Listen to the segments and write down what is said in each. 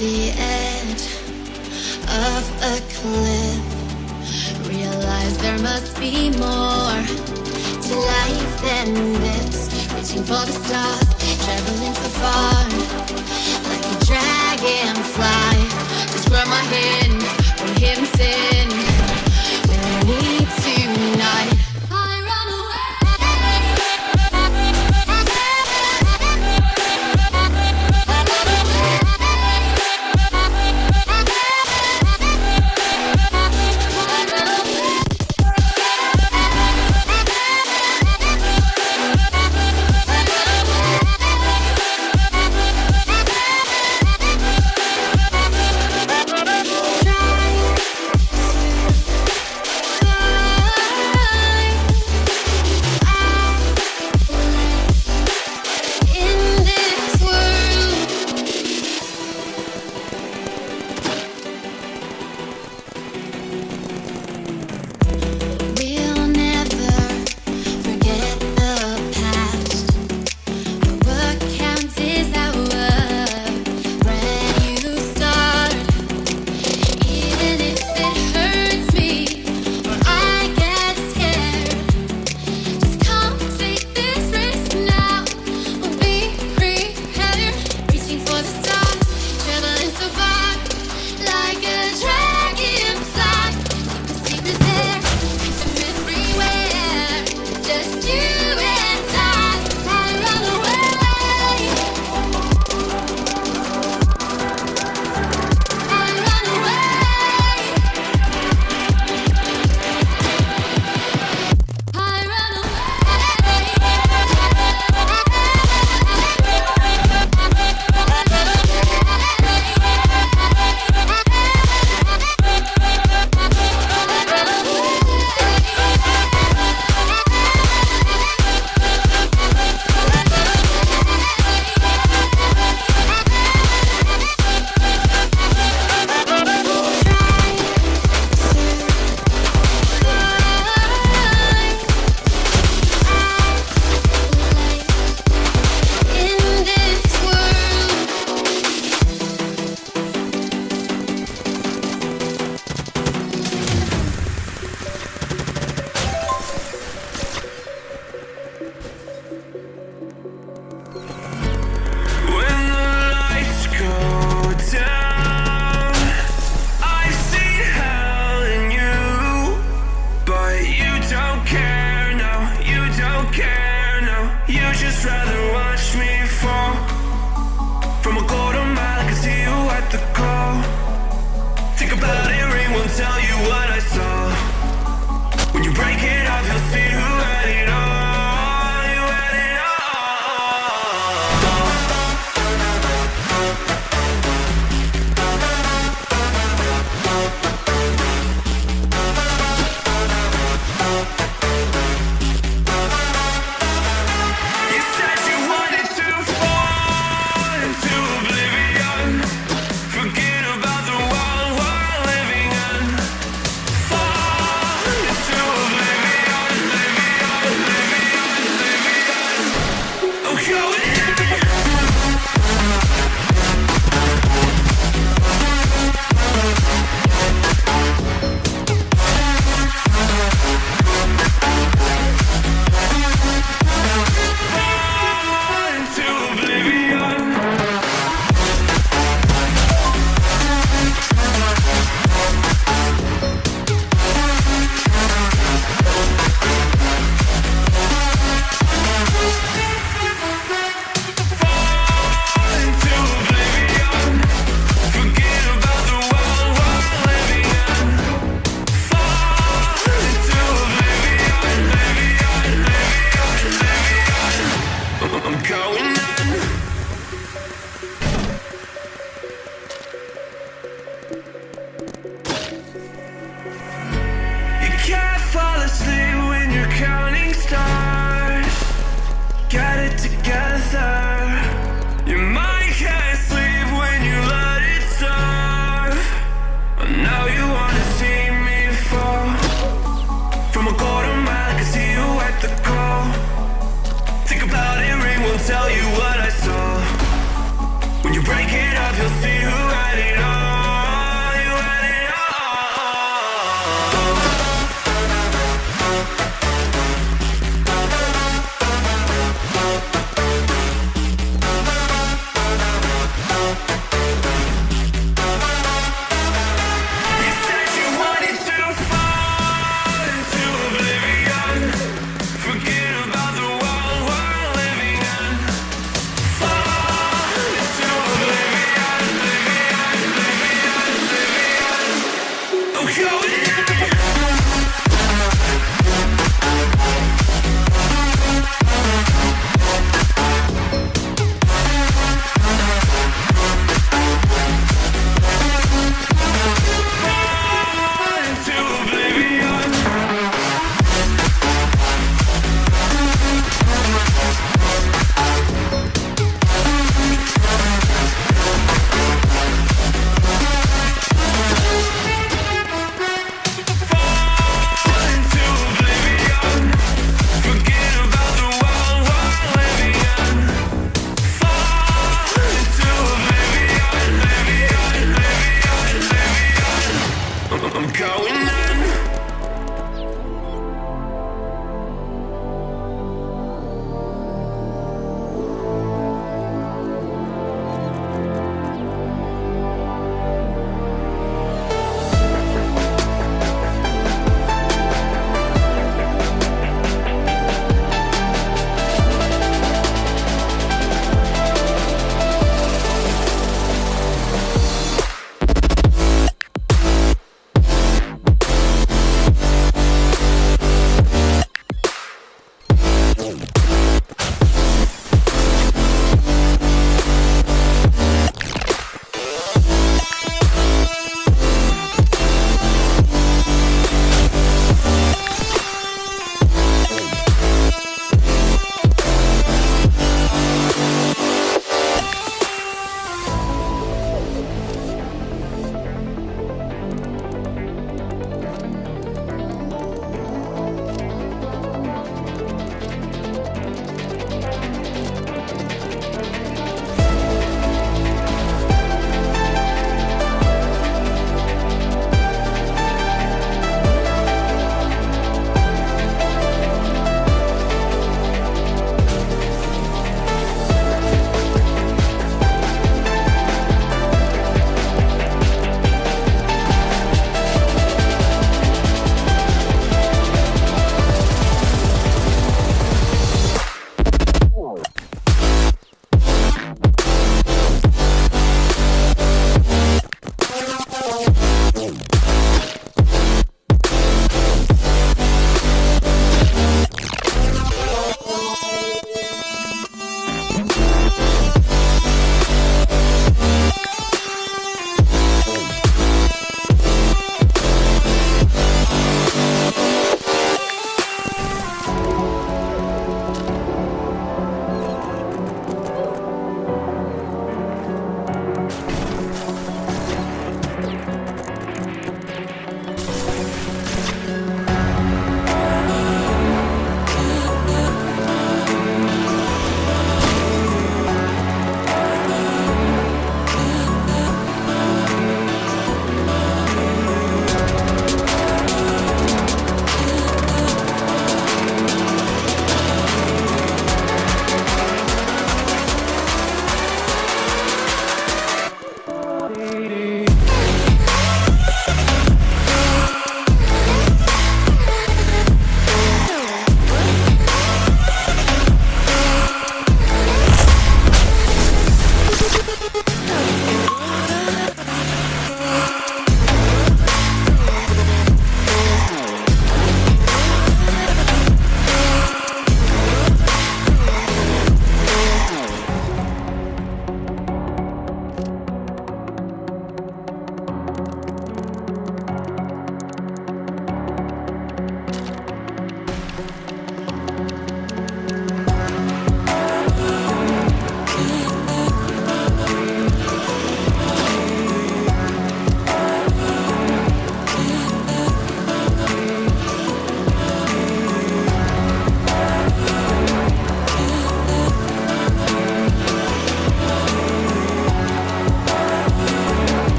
the edge of a cliff. Realize there must be more to life than this. Reaching for the stars, traveling so far. Like a dragonfly Just grab my hand from him sin.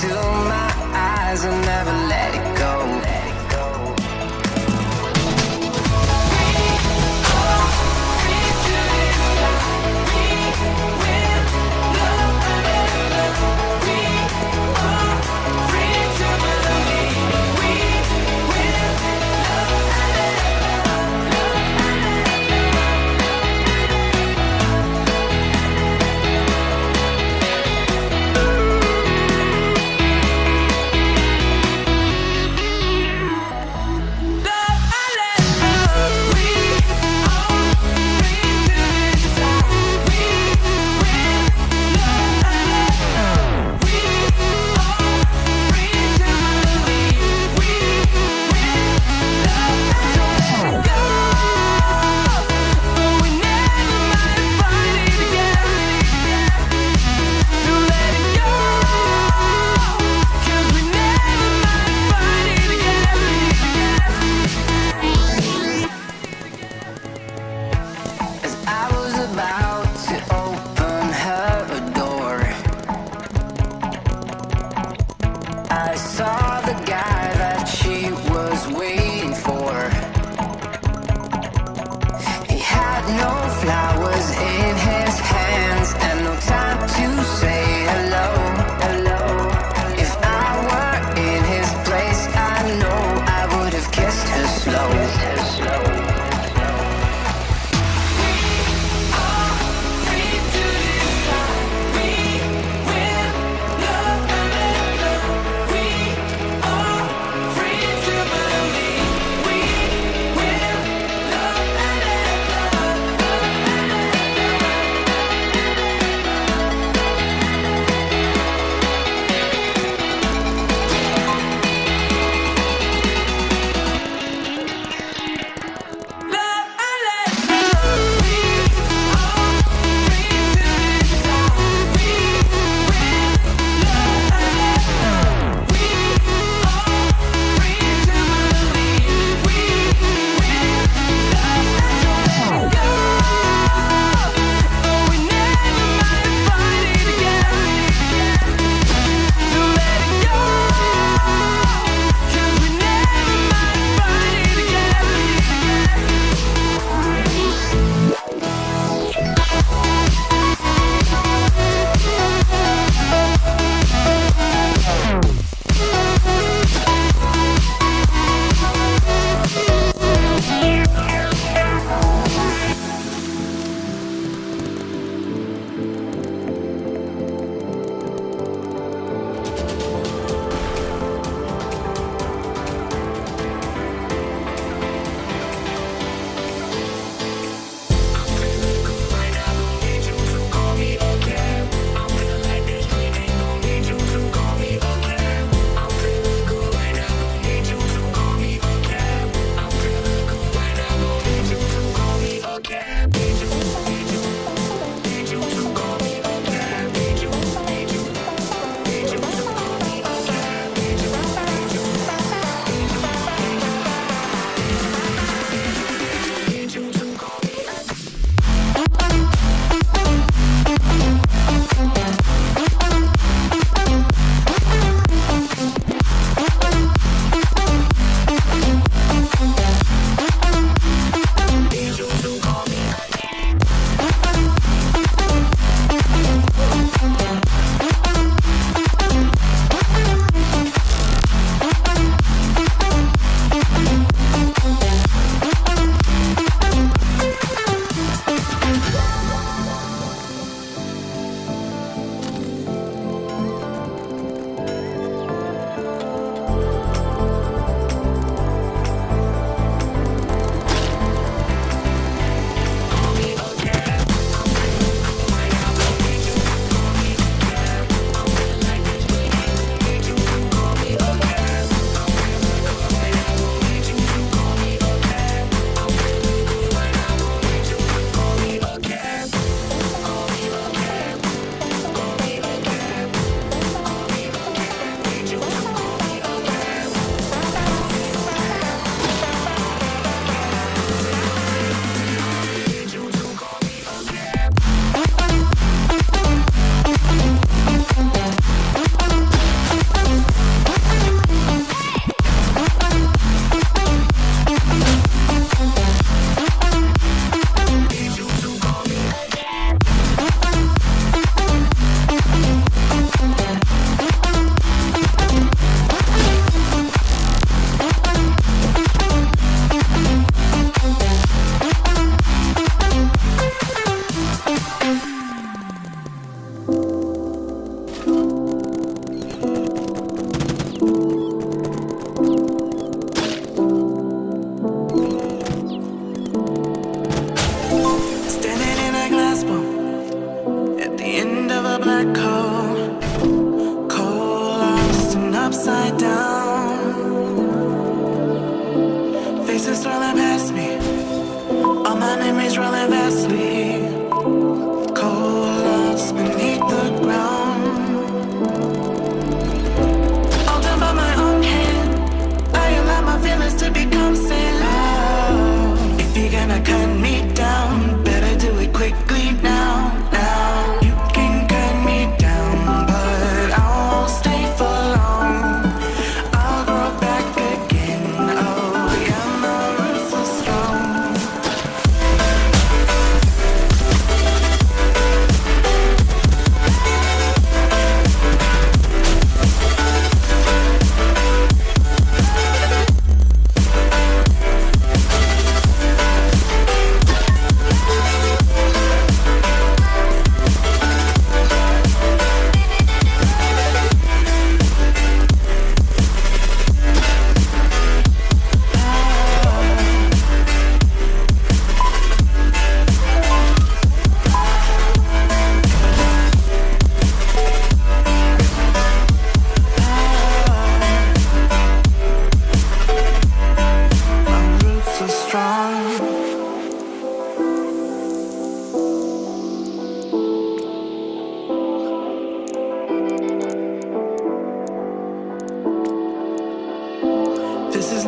Look my eyes and never We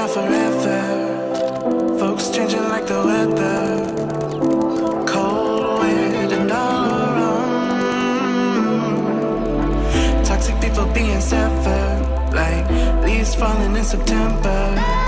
not forever. Folks changing like the weather. Cold, wind, and all around. Toxic people being severed Like leaves falling in September.